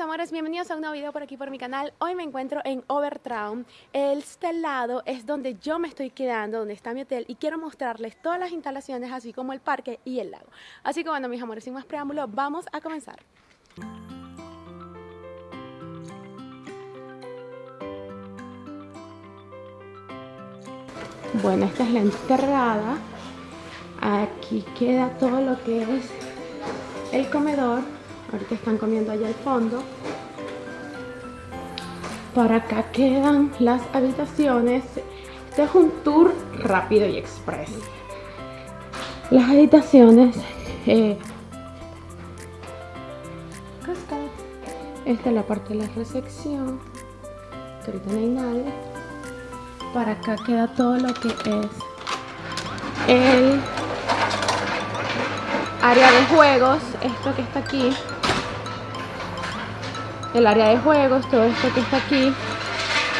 amores, bienvenidos a un nuevo video por aquí por mi canal. Hoy me encuentro en Overtraum. Este lado es donde yo me estoy quedando, donde está mi hotel y quiero mostrarles todas las instalaciones así como el parque y el lago. Así que bueno, mis amores, sin más preámbulo, vamos a comenzar. Bueno, esta es la entrada. Aquí queda todo lo que es el comedor Ahorita están comiendo allá al fondo. Para acá quedan las habitaciones. Este es un tour rápido y express. Las habitaciones... Eh, esta es la parte de la recepción. Ahorita no hay nadie. Para acá queda todo lo que es el área de juegos. Esto que está aquí el área de juegos, todo esto que está aquí,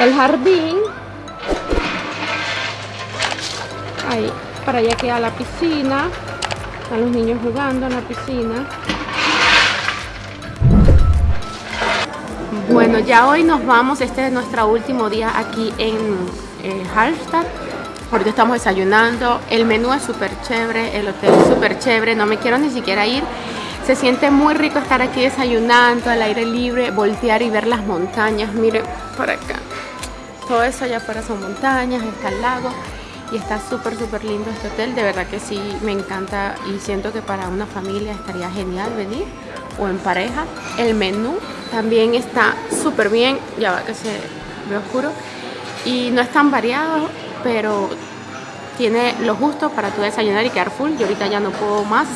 el jardín, ahí, para allá queda la piscina, están los niños jugando en la piscina. Bueno, ya hoy nos vamos, este es nuestro último día aquí en eh, Hallstatt. Ahorita estamos desayunando, el menú es súper chévere, el hotel es súper chévere, no me quiero ni siquiera ir se siente muy rico estar aquí desayunando al aire libre, voltear y ver las montañas. Miren por acá. Todo eso allá afuera son montañas, está el lago y está súper súper lindo este hotel. De verdad que sí, me encanta y siento que para una familia estaría genial venir o en pareja. El menú también está súper bien, ya va que se ve oscuro y no es tan variado, pero tiene lo justo para tu desayunar y quedar full. Yo ahorita ya no puedo más.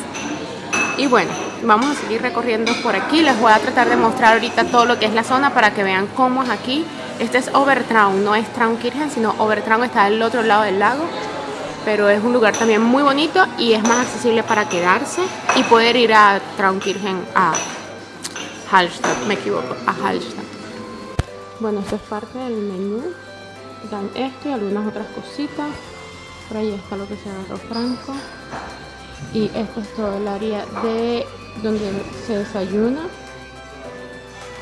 Y bueno, vamos a seguir recorriendo por aquí. Les voy a tratar de mostrar ahorita todo lo que es la zona para que vean cómo es aquí. Este es Overtraum, no es Traunkirchen, sino Overtraum está al otro lado del lago. Pero es un lugar también muy bonito y es más accesible para quedarse y poder ir a Traunkirchen, a Hallstatt, me equivoco, a Hallstatt. Bueno, esto es parte del menú. Dan esto y algunas otras cositas. Por ahí está lo que se agarró Franco. Y esto es todo el área de donde se desayuna.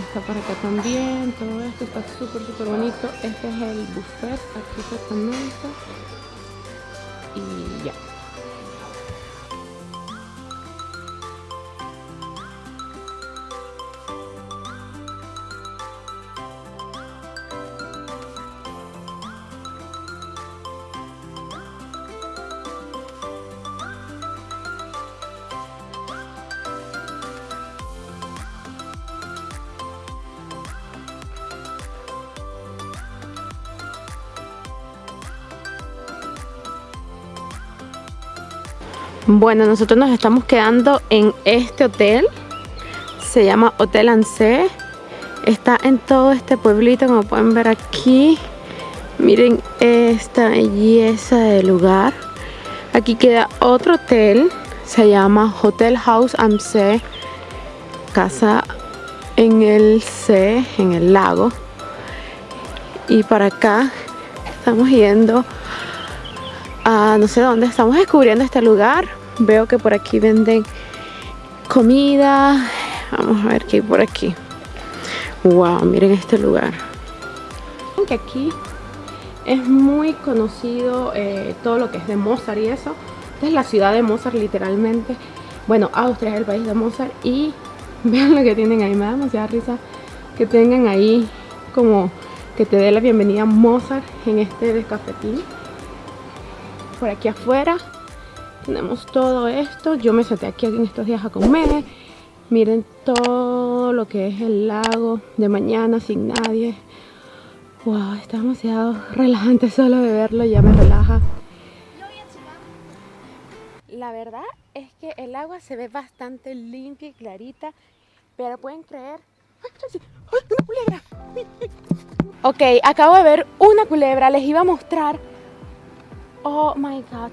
Está para acá también todo esto está súper súper bonito. Este es el buffet aquí se comenta y ya Bueno, nosotros nos estamos quedando en este hotel. Se llama Hotel Anse. Está en todo este pueblito, como pueden ver aquí. Miren esta belleza de lugar. Aquí queda otro hotel. Se llama Hotel House am See. Casa en el C, en el lago. Y para acá estamos yendo a no sé dónde. Estamos descubriendo este lugar Veo que por aquí venden comida. Vamos a ver qué hay por aquí. Wow, miren este lugar. Que aquí es muy conocido eh, todo lo que es de Mozart y eso. Esta es la ciudad de Mozart literalmente. Bueno, Austria es el país de Mozart y vean lo que tienen ahí. Me da demasiada risa que tengan ahí como que te dé la bienvenida Mozart en este descafetín. Por aquí afuera. Tenemos todo esto. Yo me senté aquí en estos días a comer. Miren todo lo que es el lago de mañana sin nadie. Wow está demasiado relajante solo de verlo ya me relaja. La verdad es que el agua se ve bastante limpia y clarita pero pueden creer. ¡Ay, una culebra! ok, acabo de ver una culebra, les iba a mostrar Oh my god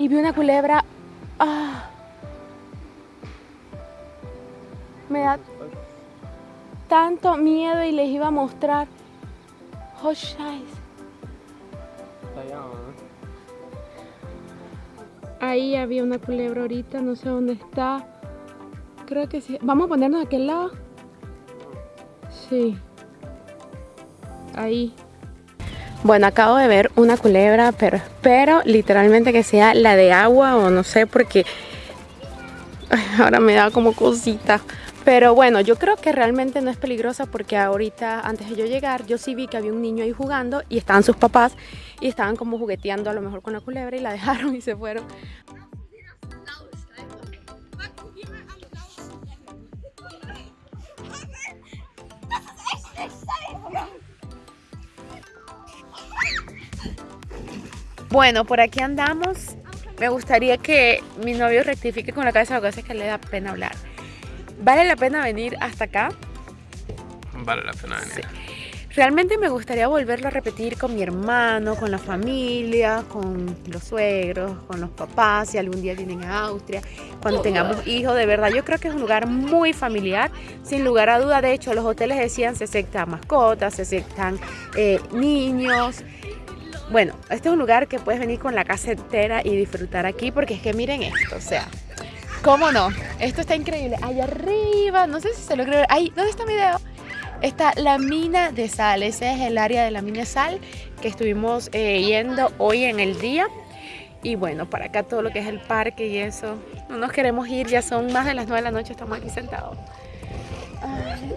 y vi una culebra. Ah, me da tanto miedo y les iba a mostrar. Oh, Ahí había una culebra ahorita, no sé dónde está. Creo que sí. Vamos a ponernos a aquel lado. Sí. Ahí. Bueno, acabo de ver una culebra, pero espero literalmente que sea la de agua o no sé porque ahora me da como cosita. Pero bueno, yo creo que realmente no es peligrosa porque ahorita, antes de yo llegar, yo sí vi que había un niño ahí jugando y estaban sus papás y estaban como jugueteando a lo mejor con la culebra y la dejaron y se fueron. Bueno, por aquí andamos. Me gustaría que mi novio rectifique con la cabeza lo que hace es que le da pena hablar. ¿Vale la pena venir hasta acá? Vale la pena venir. Realmente me gustaría volverlo a repetir con mi hermano, con la familia, con los suegros, con los papás, si algún día vienen a Austria, cuando tengamos hijos, de verdad. Yo creo que es un lugar muy familiar, sin lugar a duda. De hecho, los hoteles decían se aceptan mascotas, se aceptan eh, niños. Bueno, este es un lugar que puedes venir con la casa entera y disfrutar aquí porque es que miren esto, o sea, ¿cómo no? Esto está increíble. Allá arriba, no sé si se lo creo. Ahí, ¿dónde está mi video? Está la mina de sal, ese es el área de la mina de sal que estuvimos eh, yendo hoy en el día. Y bueno, para acá todo lo que es el parque y eso, no nos queremos ir, ya son más de las 9 de la noche, estamos aquí sentados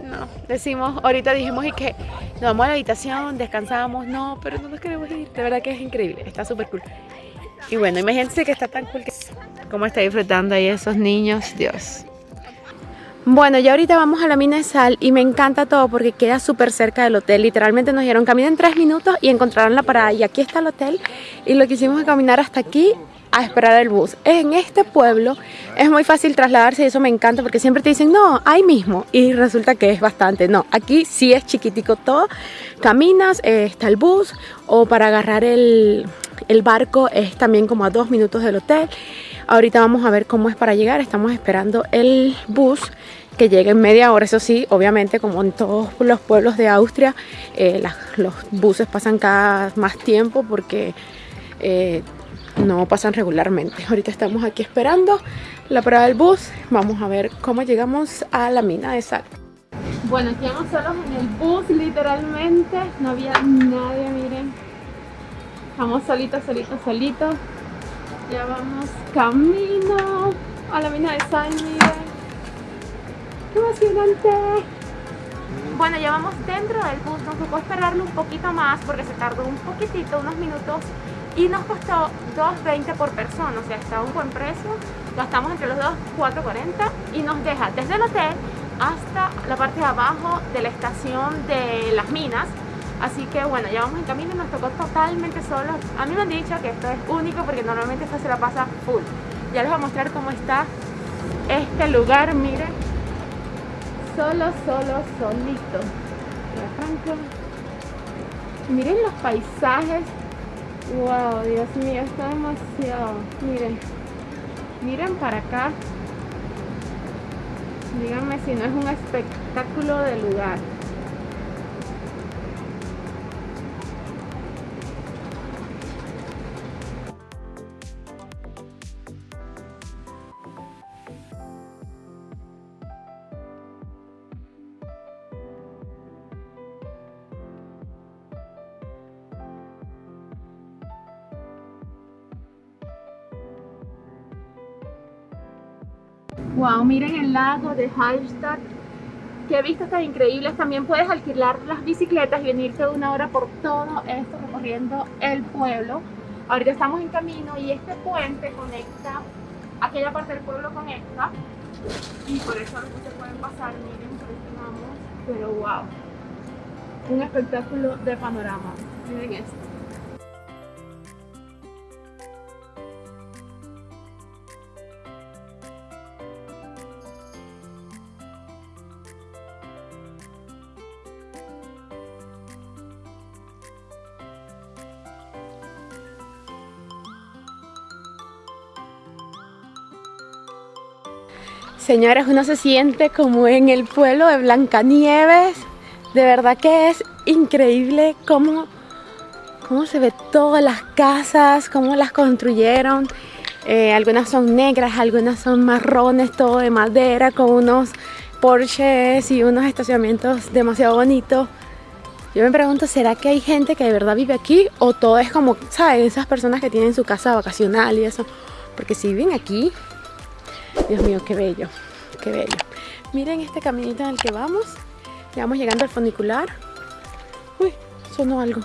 no, decimos, ahorita dijimos y que nos vamos a la habitación, descansamos, no, pero no nos queremos ir, de verdad que es increíble, está súper cool. Y bueno, imagínense que está tan cool que cómo está disfrutando ahí esos niños, Dios. Bueno, ya ahorita vamos a la mina de sal y me encanta todo porque queda súper cerca del hotel. Literalmente nos dieron camino en tres minutos y encontraron la parada. Y aquí está el hotel y lo que hicimos es caminar hasta aquí a esperar el bus. En este pueblo es muy fácil trasladarse y eso me encanta porque siempre te dicen, no, ahí mismo. Y resulta que es bastante. No, aquí sí es chiquitico todo. Caminas, eh, está el bus o para agarrar el, el barco es también como a dos minutos del hotel. Ahorita vamos a ver cómo es para llegar. Estamos esperando el bus que llegue en media hora. Eso sí, obviamente como en todos los pueblos de Austria, eh, los buses pasan cada más tiempo porque... Eh, no pasan regularmente. Ahorita estamos aquí esperando la parada del bus. Vamos a ver cómo llegamos a la mina de sal. Bueno, estamos solos en el bus, literalmente. No había nadie, miren. Estamos solitos, solitos, solitos. Ya vamos camino a la mina de sal, miren. ¡Qué emocionante! Bueno, ya vamos dentro del bus. Nos tocó esperarlo un poquito más porque se tardó un poquitito, unos minutos y nos costó 2.20 por persona, o sea, está un buen precio. Gastamos entre los dos 4.40 y nos deja desde el hotel hasta la parte de abajo de la estación de las minas. Así que bueno, ya vamos en camino y nos tocó totalmente solos. A mí me han dicho que esto es único porque normalmente esto se la pasa full. Ya les voy a mostrar cómo está este lugar, miren. Solo, solo, solito. Miren los paisajes Wow, Dios mío, está demasiado. Miren, miren para acá. Díganme si no es un espectáculo de lugar. Wow, miren el lago de Hallstatt. Qué vistas tan increíbles. También puedes alquilar las bicicletas y venirte una hora por todo esto recorriendo el pueblo. Ahorita estamos en camino y este puente conecta aquella parte del pueblo con esta. Y por eso los se pueden pasar. Miren, pero wow. Un espectáculo de panorama. Miren esto. Señores, uno se siente como en el pueblo de Blancanieves. De verdad que es increíble cómo, cómo se ve todas las casas, cómo las construyeron. Eh, algunas son negras, algunas son marrones, todo de madera, con unos Porsches y unos estacionamientos demasiado bonitos. Yo me pregunto, ¿será que hay gente que de verdad vive aquí? ¿O todo es como, ¿sabes? Esas personas que tienen su casa vacacional y eso. Porque si viven aquí, Dios mío, qué bello, qué bello. Miren este caminito en el que vamos. Ya vamos llegando al funicular. Uy, sonó algo.